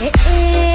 eh, eh.